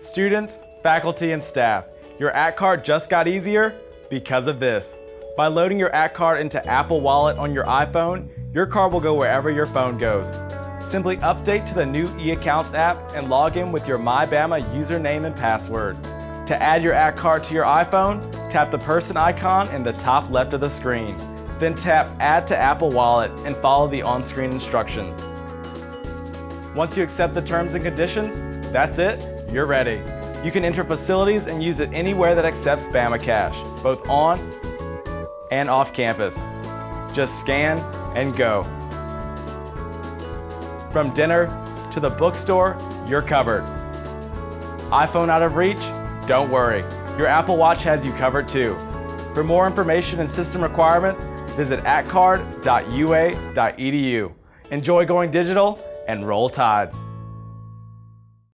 Students, faculty, and staff, your ACT card just got easier because of this. By loading your ACT card into Apple Wallet on your iPhone, your card will go wherever your phone goes. Simply update to the new eAccounts app and log in with your MyBama username and password. To add your ACT card to your iPhone, tap the person icon in the top left of the screen. Then tap Add to Apple Wallet and follow the on-screen instructions. Once you accept the terms and conditions, that's it, you're ready. You can enter facilities and use it anywhere that accepts Bama Cash, both on and off campus. Just scan and go. From dinner to the bookstore, you're covered. iPhone out of reach? Don't worry. Your Apple Watch has you covered too. For more information and system requirements, visit actcard.ua.edu. Enjoy going digital and roll tide.